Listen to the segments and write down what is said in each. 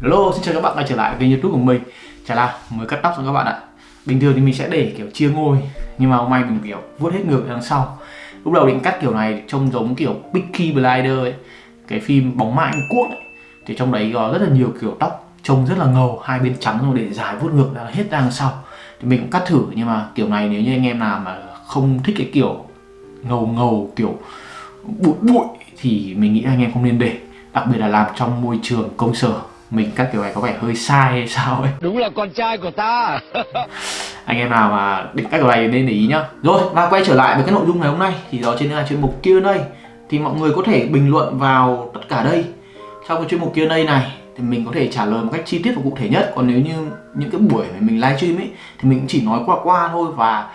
Hello, xin chào các bạn đã trở lại kênh youtube của mình. Chả là mới cắt tóc cho các bạn ạ. Bình thường thì mình sẽ để kiểu chia ngôi Nhưng mà hôm nay mình kiểu vuốt hết ngược đằng sau. Lúc đầu định cắt kiểu này trông giống kiểu Peaky Blinder ấy Cái phim bóng ma Anh Quốc ấy. Thì trong đấy có rất là nhiều kiểu tóc Trông rất là ngầu, hai bên trắng rồi để dài vuốt ngược ra hết ra đằng sau. Thì mình cũng cắt thử nhưng mà kiểu này nếu như anh em nào mà không thích cái kiểu ngầu ngầu kiểu bụi bụi Thì mình nghĩ anh em không nên để Đặc biệt là làm trong môi trường công sở mình cắt kiểu này có vẻ hơi sai hay sao ấy. Đúng là con trai của ta. Anh em nào mà định cắt kiểu này nên để ý nhá. Rồi và quay trở lại với cái nội dung ngày hôm nay thì đó trên là chuyên mục Q&A thì mọi người có thể bình luận vào tất cả đây. Trong cái chuyên mục Q&A này thì mình có thể trả lời một cách chi tiết và cụ thể nhất. Còn nếu như những cái buổi mà mình livestream ấy thì mình chỉ nói qua qua thôi và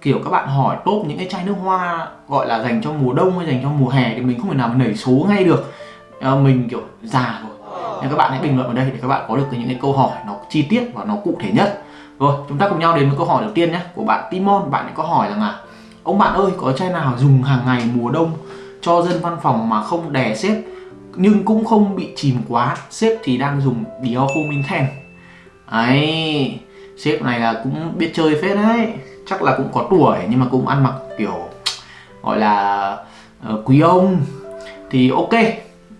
kiểu các bạn hỏi top những cái chai nước hoa gọi là dành cho mùa đông hay dành cho mùa hè thì mình không thể nào mà nảy số ngay được. À, mình kiểu già rồi nên các bạn hãy bình luận ở đây để các bạn có được những cái câu hỏi nó chi tiết và nó cụ thể nhất. Rồi chúng ta cùng nhau đến với câu hỏi đầu tiên nhé của bạn Timon. Bạn ấy có hỏi rằng là ông bạn ơi có chai nào dùng hàng ngày mùa đông cho dân văn phòng mà không đè xếp nhưng cũng không bị chìm quá? Sếp thì đang dùng Dior Home Intense ấy sếp này là cũng biết chơi phết đấy. Chắc là cũng có tuổi nhưng mà cũng ăn mặc kiểu gọi là uh, quý ông. Thì ok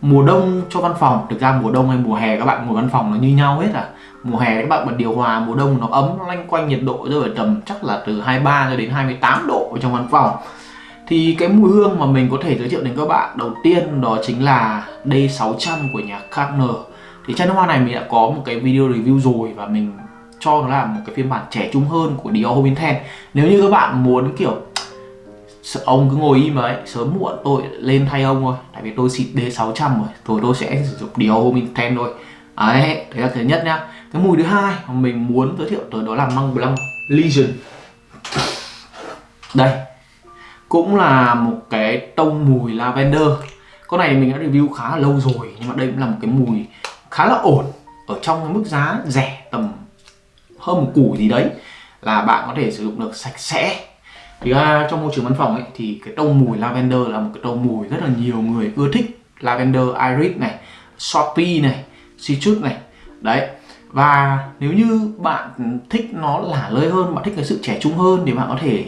mùa đông cho văn phòng, thực ra mùa đông hay mùa hè các bạn ngồi văn phòng nó như nhau hết à. Mùa hè các bạn bật điều hòa, mùa đông nó ấm, nó lanh quanh nhiệt độ rơi ở tầm chắc là từ 23 cho đến 28 độ ở trong văn phòng. Thì cái mùi hương mà mình có thể giới thiệu đến các bạn đầu tiên đó chính là D600 của nhà Carner thì chai nước hoa này mình đã có một cái video review rồi và mình cho nó là một cái phiên bản trẻ trung hơn của Dior Homme Intense nếu như các bạn muốn, kiểu ông cứ ngồi im ấy, sớm muộn tôi lên thay ông thôi. Tại vì tôi xịt D600 rồi rồi, tôi sẽ sử dụng điều mình Intense thôi. Đấy đấy là thứ nhất nhá. Cái mùi thứ hai mà mình muốn giới thiệu tới đó là măng Blanc Legion. Đây, cũng là một cái tông mùi lavender. Con này mình đã review khá là lâu rồi, nhưng mà đây cũng là một cái mùi khá là ổn. Ở trong cái mức giá rẻ tầm hơn một củ gì đấy, là bạn có thể sử dụng được sạch sẽ thì ra trong môi trường văn phòng ấy thì cái tông mùi lavender là một cái tông mùi rất là nhiều người ưa thích. Lavender iris này shopee này citrus này. Đấy. Và nếu như bạn thích nó lả lơi hơn bạn thích cái sự trẻ trung hơn thì bạn có thể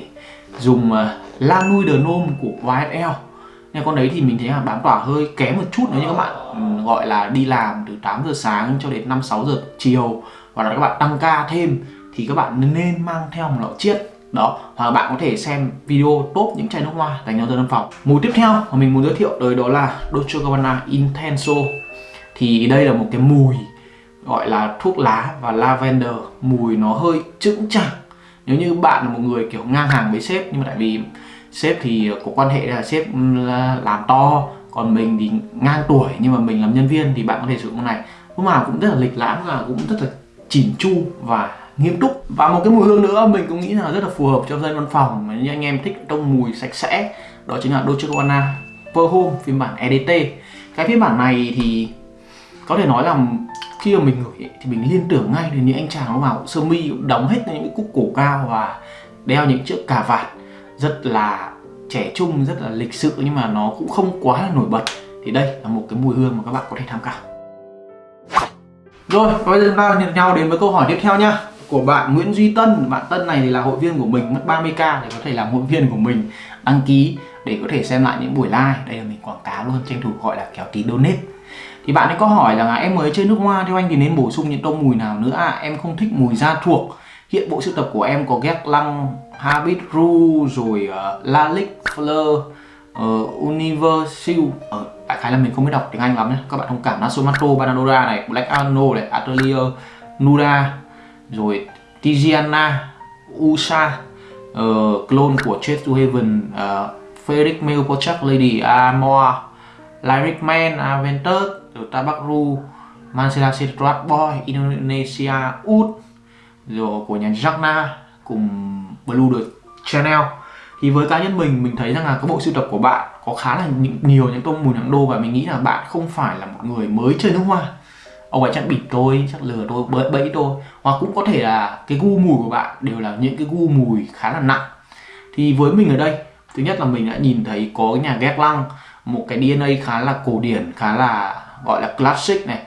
dùng uh, La Nuit de Nôm của YSL nhưng con đấy thì mình thấy là bám tỏa hơi kém một chút nếu như các bạn um, gọi là đi làm từ 8 giờ sáng cho đến 5 6 giờ chiều hoặc là các bạn tăng ca thêm thì các bạn nên mang theo một lọ chiết đó hoặc bạn có thể xem video top những chai nước hoa dành cho dân văn phòng. Mùi tiếp theo mà mình muốn giới thiệu tới đó là Dolce Gabbana Intenso. Thì đây là một cái mùi gọi là thuốc lá và lavender. Mùi nó hơi chững chạc. Nếu như bạn là một người kiểu ngang hàng với sếp, nhưng mà tại vì sếp thì có quan hệ là sếp ừ, làm to, còn mình thì ngang tuổi, nhưng mà mình làm nhân viên thì bạn có thể sử dụng này. Lúc nào cũng rất là lịch lãm và cũng rất là chỉn chu và nghiêm túc. Và một cái mùi hương nữa mình cũng nghĩ là rất là phù hợp cho dân văn phòng mà như anh em thích trong mùi sạch sẽ, đó chính là Dolce Gabbana Per Home, phiên bản EDT cái phiên bản này thì có thể nói là khi mà mình ngửi thì mình liên tưởng ngay đến những anh chàng nó vào sơ mi đóng hết những cái cúc cổ cao và đeo những chiếc cà vạt rất là trẻ trung, rất là lịch sự nhưng mà nó cũng không quá là nổi bật. Thì đây là một cái mùi hương mà các bạn có thể tham khảo. Rồi bây giờ chúng ta nhận nhau đến với câu hỏi tiếp theo nhá của bạn Nguyễn Duy Tân. Bạn Tân này thì là hội viên của mình mất 30k để có thể làm hội viên của mình đăng ký để có thể xem lại những buổi live. Đây là mình quảng cáo luôn tranh thủ gọi là kéo tí donate. Thì bạn ấy có hỏi là em mới chơi nước hoa theo anh thì nên bổ sung những tông mùi nào nữa? À em không thích mùi da thuộc. Hiện bộ sưu tập của em có ghét lăng habit ru rồi ờ, uh, lalic fleur uh, universal. Ở đại khái là mình không biết đọc tiếng anh lắm nhé các bạn thông cảm. Nasomato banadora này black arno này atelier nuda rồi tiziana usa uh, clone của Chase to Heaven uh, Frederick Milpochak Lady Amor Lyric Man Aventus rồi Tabakru Mansela Citrat Boy Indonesia Ud rồi của nhà Jagna cùng Blue the Channel. Thì với cá nhân mình mình thấy rằng là cái bộ sưu tập của bạn có khá là nhiều những tông mùi nặng đô và mình nghĩ là bạn không phải là một người mới chơi nước hoa ông ấy chắc bịp tôi chắc lừa tôi bẫy bẫy tôi. Hoặc cũng có thể là cái gu mùi của bạn đều là những cái gu mùi khá là nặng. Thì với mình ở đây thứ nhất là mình đã nhìn thấy có cái nhà ghét lăng một cái DNA khá là cổ điển khá là gọi là classic này.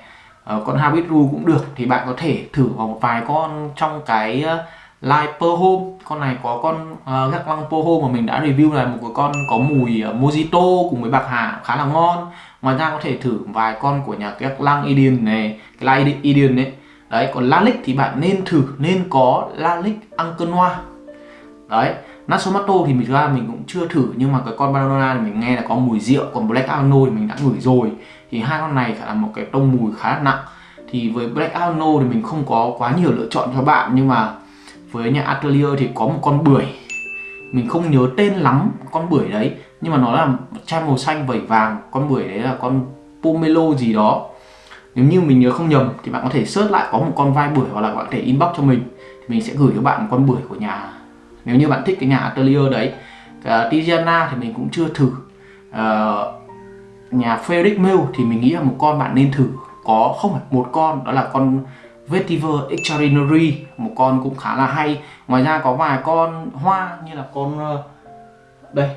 Ờ, con Habit Ru cũng được. Thì bạn có thể thử vào một vài con trong cái ờ, Live Per Home. Con này có con uh, gác lăng Per Home mà mình đã review là một cái con có mùi uh, Mojito cùng với bạc hà khá là ngon ngoài ra có thể thử vài con của nhà các Lang Idian này Lang Idian đấy đấy, còn Lalic thì bạn nên thử, nên có Lalic Ankenoa đấy Natsumato thì mình ra mình cũng chưa thử, nhưng mà cái con Banana thì mình nghe là có mùi rượu, còn Black Arno thì mình đã ngửi rồi. Thì hai con này là một cái tông mùi khá là nặng. Thì với Black Arno thì mình không có quá nhiều lựa chọn cho bạn, nhưng mà với nhà Atelier thì có một con bưởi. Mình không nhớ tên lắm con bưởi đấy nhưng mà nó là chai màu xanh vẩy vàng con bưởi đấy là con pomelo gì đó. Nếu như mình nhớ không nhầm thì bạn có thể search lại có một con vai bưởi hoặc là bạn có thể inbox cho mình. Thì mình sẽ gửi cho bạn một con bưởi của nhà. Nếu như bạn thích cái nhà Atelier đấy. Uh, Tiziana thì mình cũng chưa thử. Uh, nhà Frederick Mill thì mình nghĩ là một con bạn nên thử. Có không phải một con đó là con Vetiver Extraordinary. Một con cũng khá là hay. Ngoài ra có vài con hoa như là con ờ, đây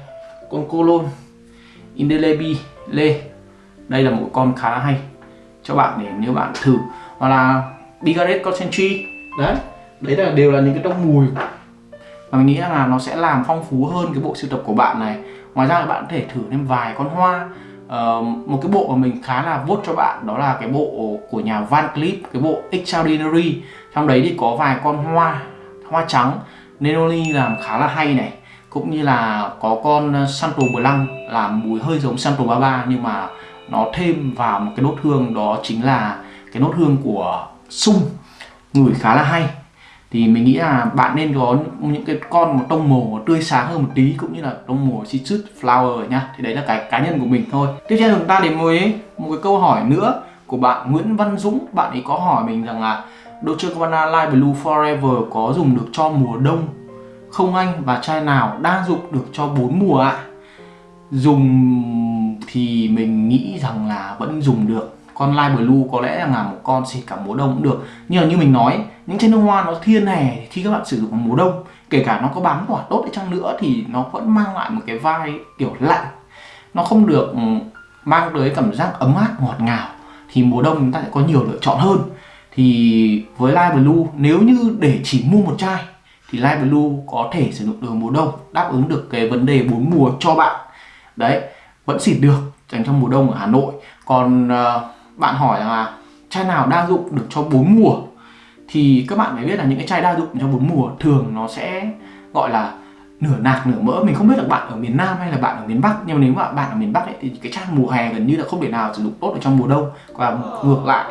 con Colon Indelebi Lê. Đây là một con khá hay cho bạn để nếu bạn thử. Hoặc là Bigaret Concentrate đấy đấy là đều là những cái tông mùi. Và mình nghĩ là nó sẽ làm phong phú hơn cái bộ sưu tập của bạn này. Ngoài ra bạn có thể thử thêm vài con hoa. Uh, một cái bộ mà mình khá là vote cho bạn đó là cái bộ của nhà Van Cleef cái bộ Extraordinary. Trong đấy thì có vài con hoa hoa trắng. Nenoli làm khá là hay này cũng như là có con ờ, Santo Blanc làm mùi hơi giống Santo Baba nhưng mà nó thêm vào một cái nốt hương đó chính là cái nốt hương của sung, ngửi khá là hay. Thì mình nghĩ là bạn nên có những cái con một tông màu tươi sáng hơn một tí, cũng như là tông màu citrus flower nhá. Thì đấy là cái cá nhân của mình thôi. Tiếp theo chúng ta đến với một cái câu hỏi nữa của bạn Nguyễn Văn Dũng. Bạn ấy có hỏi mình rằng là Dolce Gabbana Light Blue Forever có dùng được cho mùa đông không anh và chai nào đa dụng được cho bốn mùa ạ. Dùng thì mình nghĩ rằng là vẫn dùng được. Con light blue có lẽ là một con xịt cả mùa đông cũng được. Nhưng mà như mình nói, những chai nước hoa nó thiên hè khi các bạn sử dụng mùa đông, kể cả nó có bám quả tốt đi chăng nữa thì nó vẫn mang lại một cái vai kiểu lạnh. Nó không được ừ, mang tới cảm giác ấm áp, ngọt ngào. Thì mùa đông chúng ta sẽ có nhiều lựa chọn hơn. Thì với light blue, nếu như để chỉ mua một chai thì light blue có thể sử dụng được mùa đông đáp ứng được cái vấn đề bốn mùa cho bạn. Đấy vẫn xịt được dành cho mùa đông ở Hà Nội. Còn uh, bạn hỏi là chai nào đa dụng được cho bốn mùa? Thì các bạn phải biết là những cái chai đa dụng cho bốn mùa thường nó sẽ gọi là nửa nạc nửa mỡ. Mình không biết là bạn ở miền Nam hay là bạn ở miền Bắc nhưng mà nếu mà bạn ở miền Bắc ấy, thì cái chai mùa hè gần như là không thể nào sử dụng tốt ở trong mùa đông. Và ngược lại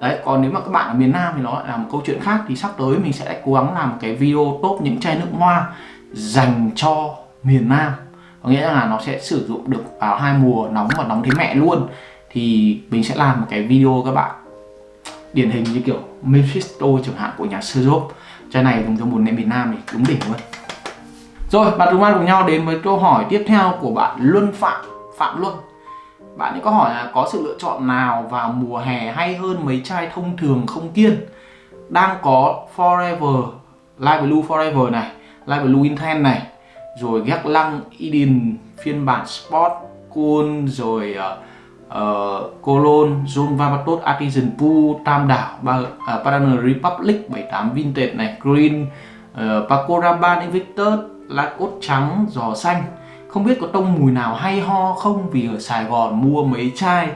đấy, còn nếu mà các bạn ở miền Nam thì nó lại là một câu chuyện khác. Thì sắp tới mình sẽ cố gắng làm một cái video top những chai nước hoa dành cho miền Nam. Có nghĩa là nó sẽ sử dụng được vào hai mùa nóng và nóng thế mẹ luôn. Thì mình sẽ làm một cái video các bạn điển hình như kiểu Mephisto chẳng hạn của nhà Sejop chai này dùng cho một nệm miền Nam thì đúng đỉnh luôn. Rồi, bạn chúng ta cùng nhau đến với câu hỏi tiếp theo của bạn Luân Phạm Phạm Luân bạn ấy có hỏi là có sự lựa chọn nào vào mùa hè hay hơn mấy chai thông thường không kiên đang có Forever Light Blue Forever này Light Blue Intense này rồi Gác Lăng Eden phiên bản Sport Cool rồi uh, uh, Cologne, John Vapatot, Artisan Pool, Tam Đảo, ba, à, uh, Paraner Republic 78 Vintage này, Green, ờ, uh, Paco Rabanne Invictus, lá cốt trắng, giò xanh không biết có tông mùi nào hay ho không vì ở Sài Gòn mua mấy chai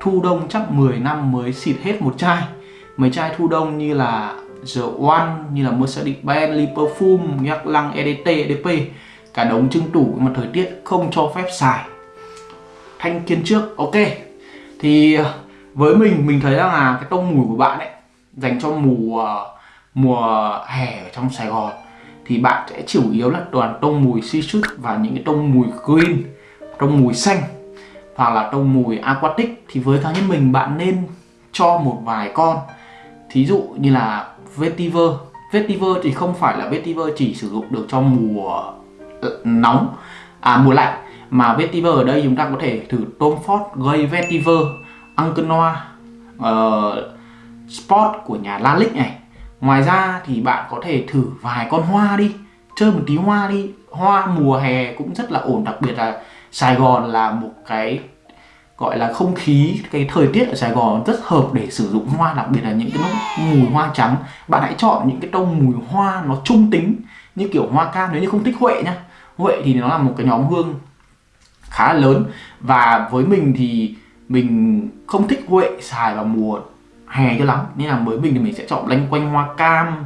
thu đông chắc 10 năm mới xịt hết một chai. Mấy chai thu đông như là The One như là Mercedes-Benz, Lee Perfume, Nhắc Lăng, EDT, EDP cả đống trưng tủ mà thời tiết không cho phép xài. Thanh kiên trước ok. Thì ờ, với mình mình thấy rằng là cái tông mùi của bạn ấy dành cho mùa mùa hè ở trong Sài Gòn thì bạn sẽ chủ yếu là toàn tông mùi citrus và những cái tông mùi green tông mùi xanh hoặc là tông mùi aquatic. Thì với cá nhân mình bạn nên cho một vài con. Thí dụ như là vetiver. Vetiver thì không phải là vetiver chỉ sử dụng được cho mùa nóng à mùa lạnh mà vetiver ở đây chúng ta có thể thử Tom Ford gây vetiver Ankenoa uh, ờ, Sport của nhà Lalic này ngoài ra thì bạn có thể thử vài con hoa đi, chơi một tí hoa đi. Hoa mùa hè cũng rất là ổn, đặc biệt là Sài Gòn là một cái, gọi là không khí, cái thời tiết ở Sài Gòn rất hợp để sử dụng hoa, đặc biệt là những cái mùi hoa trắng. Bạn hãy chọn những cái tông mùi hoa nó trung tính, như kiểu hoa cam, nếu như không thích huệ nhá. Huệ thì nó là một cái nhóm hương khá là lớn. Và với mình thì mình không thích huệ xài vào mùa hè cho lắm. Nên là với mình thì mình sẽ chọn lanh quanh hoa cam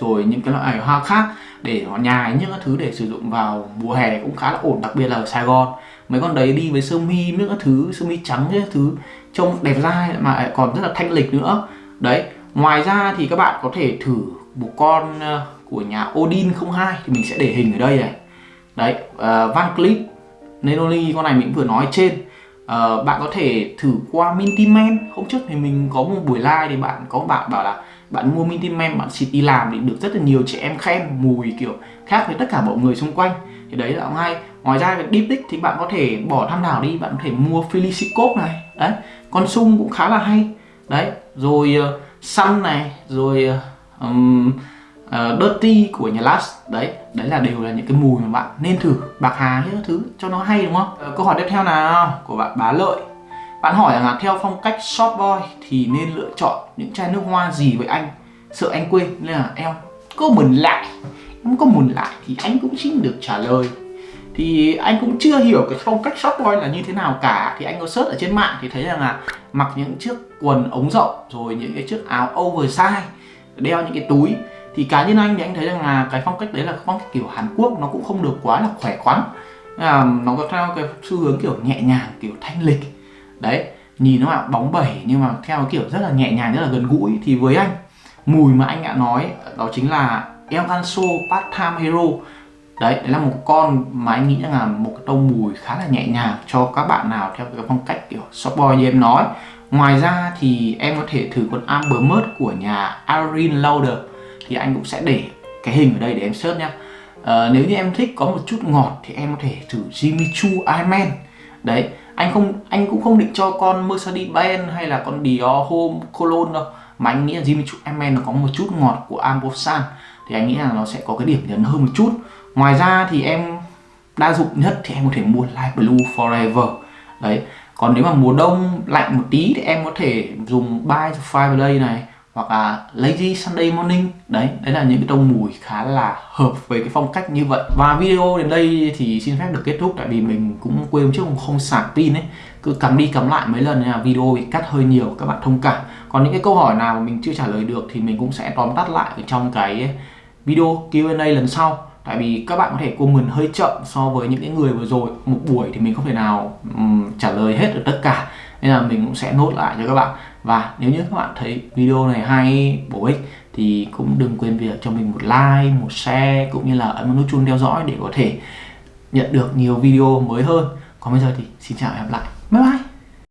rồi những cái loại hoa khác để họ nhài những thứ để sử dụng vào mùa hè cũng khá là ổn đặc biệt là ở Sài Gòn. Mấy con đấy đi với sơ mi những thứ sơ mi trắng những thứ trông đẹp dai mà còn rất là thanh lịch nữa. Đấy ngoài ra thì các bạn có thể thử một con ờ, của nhà Odin 02 thì mình sẽ để hình ở đây này. Đấy uh, Van Cleef Nenoli con này mình vừa nói trên uh, bạn có thể thử qua mintyman hôm trước thì mình có một buổi live thì bạn có bạn bảo là bạn mua mintyman bạn xịt đi làm thì được rất là nhiều trẻ em khen mùi kiểu khác với tất cả mọi người xung quanh. Thì đấy là hay ngoài ra deep tích thì bạn có thể bỏ tham đảo đi bạn có thể mua Felicicop này. Đấy con sung cũng khá là hay. Đấy rồi uh, Sun này rồi um, uh, Dirty của nhà Last đấy đấy là đều là những cái mùi mà bạn nên thử bạc hà những thứ cho nó hay đúng không? Uh, câu hỏi tiếp theo nào của bạn bá lợi. Bạn hỏi rằng là theo phong cách short boy thì nên lựa chọn những chai nước hoa gì với anh? Sợ anh quên nên là em có mừng lại. Em có mừng lại thì anh cũng xin được trả lời. Thì anh cũng chưa hiểu cái phong cách short boy là như thế nào cả. Thì anh có search ở trên mạng thì thấy rằng là mặc những chiếc quần ống rộng rồi những cái chiếc áo oversize đeo những cái túi thì cá nhân anh thì anh thấy rằng là cái phong cách đấy là phong cách kiểu Hàn Quốc nó cũng không được quá là khỏe khoắn. À, nó có theo cái xu hướng kiểu nhẹ nhàng kiểu thanh lịch. Đấy nhìn nó là bóng bẩy nhưng mà theo kiểu rất là nhẹ nhàng rất là gần gũi. Thì với anh mùi mà anh đã nói đó chính là El Ganso Part Time Hero. Đấy đấy là một con mà anh nghĩ là một cái tông mùi khá là nhẹ nhàng cho các bạn nào theo cái phong cách kiểu soft boy như em nói. Ngoài ra thì em có thể thử con Amber Mud của nhà Irene Lauder thì anh cũng sẽ để cái hình ở đây để em search nhá. À, nếu như em thích có một chút ngọt thì em có thể thử Jimmy Choo Iman đấy anh không anh cũng không định cho con Mercedes-Benz hay là con Dior Home Cologne đâu mà anh nghĩ là Jimmy Choo Iman nó có một chút ngọt của Ambosan. Thì anh nghĩ là nó sẽ có cái điểm nhấn hơn một chút. Ngoài ra thì em đa dụng nhất thì em có thể mua Light Blue Forever. Đấy còn nếu mà mùa đông lạnh một tí thì em có thể dùng Buy to Five Day này hoặc là Lazy Sunday Morning. Đấy đấy là những cái tông mùi khá là hợp với cái phong cách như vậy. Và video đến đây thì xin phép được kết thúc tại vì mình cũng quên trước không sạc pin ấy. Cứ cắm đi cắm lại mấy lần nên là video bị cắt hơi nhiều các bạn thông cảm. Còn những cái câu hỏi nào mà mình chưa trả lời được thì mình cũng sẽ tóm tắt lại ở trong cái video Q&A lần sau. Tại vì các bạn có thể comment hơi chậm so với những cái người vừa rồi. Một buổi thì mình không thể nào um, trả lời hết được tất cả. Nên là mình cũng sẽ nốt lại cho các bạn và nếu như các bạn thấy video này hay, bổ ích, thì cũng đừng quên việc cho mình một like, một share, cũng như là ấn nút chuông theo dõi để có thể nhận được nhiều video mới hơn. Còn bây giờ thì xin chào và hẹn gặp lại. Bye bye!